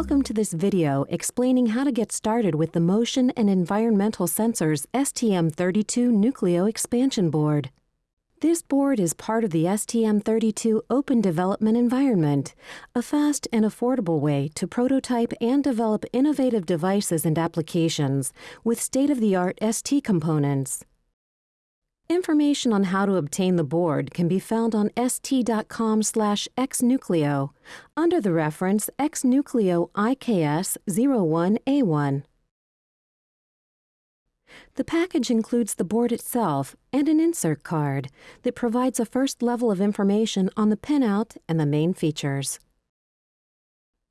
Welcome to this video explaining how to get started with the Motion and Environmental Sensors STM32 Nucleo Expansion Board. This board is part of the STM32 Open Development Environment, a fast and affordable way to prototype and develop innovative devices and applications with state-of-the-art ST components. Information on how to obtain the board can be found on st.com slash xnucleo under the reference xnucleo IKS 01A1. The package includes the board itself and an insert card that provides a first level of information on the pinout and the main features.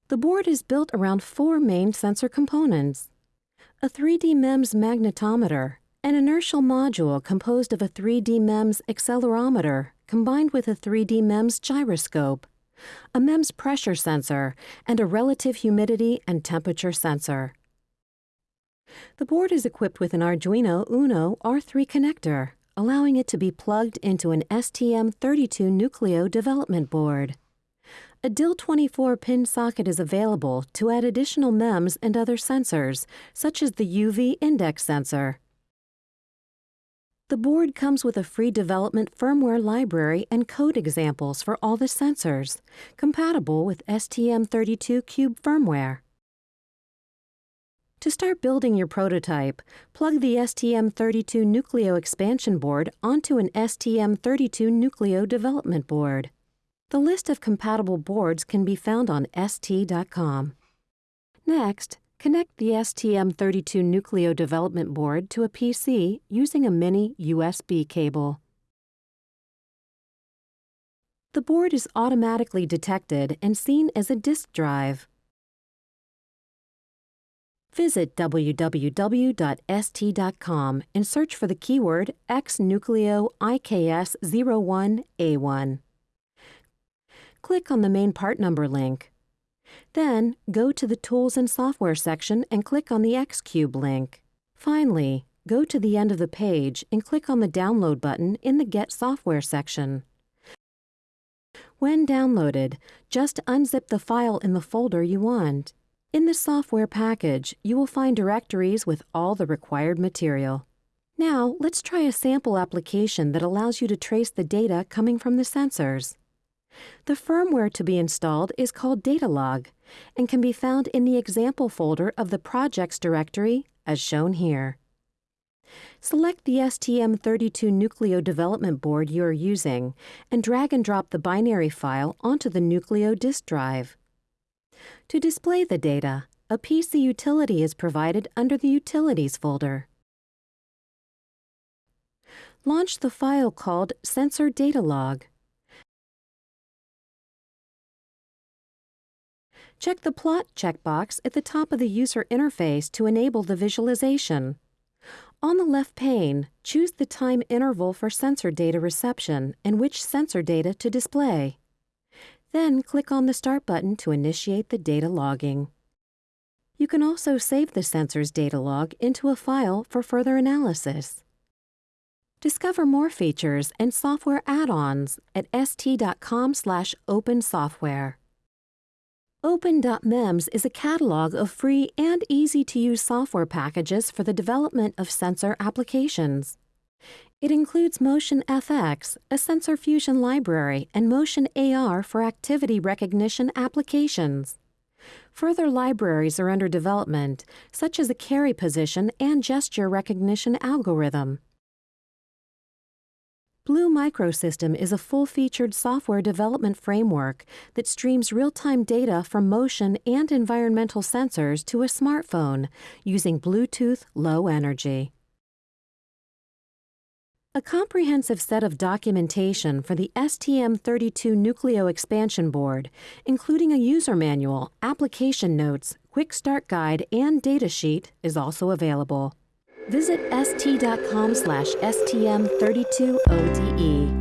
The board is built around four main sensor components. A 3D MEMS magnetometer, an inertial module composed of a 3D MEMS accelerometer combined with a 3D MEMS gyroscope, a MEMS pressure sensor, and a relative humidity and temperature sensor. The board is equipped with an Arduino Uno R3 connector, allowing it to be plugged into an STM32 Nucleo development board. A DIL24 pin socket is available to add additional MEMS and other sensors, such as the UV index sensor. The board comes with a free development firmware library and code examples for all the sensors, compatible with STM32 Cube firmware. To start building your prototype, plug the STM32 Nucleo expansion board onto an STM32 Nucleo development board. The list of compatible boards can be found on st.com. Next, Connect the STM32 Nucleo development board to a PC using a mini USB cable. The board is automatically detected and seen as a disk drive. Visit www.st.com and search for the keyword xnucleo IKS01A1. Click on the main part number link. Then, go to the Tools and Software section and click on the Xcube link. Finally, go to the end of the page and click on the Download button in the Get Software section. When downloaded, just unzip the file in the folder you want. In the software package, you will find directories with all the required material. Now, let's try a sample application that allows you to trace the data coming from the sensors. The firmware to be installed is called Datalog and can be found in the example folder of the projects directory as shown here. Select the STM32 Nucleo development board you are using and drag and drop the binary file onto the Nucleo disk drive. To display the data, a PC utility is provided under the Utilities folder. Launch the file called Sensor Datalog. Check the Plot checkbox at the top of the user interface to enable the visualization. On the left pane, choose the time interval for sensor data reception and which sensor data to display. Then click on the Start button to initiate the data logging. You can also save the sensor's data log into a file for further analysis. Discover more features and software add-ons at st.com slash open software. Open.mems is a catalog of free and easy-to-use software packages for the development of sensor applications. It includes Motion FX, a sensor fusion library, and Motion AR for activity recognition applications. Further libraries are under development, such as a carry position and gesture recognition algorithm. Blue Microsystem is a full-featured software development framework that streams real-time data from motion and environmental sensors to a smartphone using Bluetooth Low Energy. A comprehensive set of documentation for the STM32 Nucleo expansion board, including a user manual, application notes, quick start guide, and datasheet is also available. Visit st.com slash stm32ode.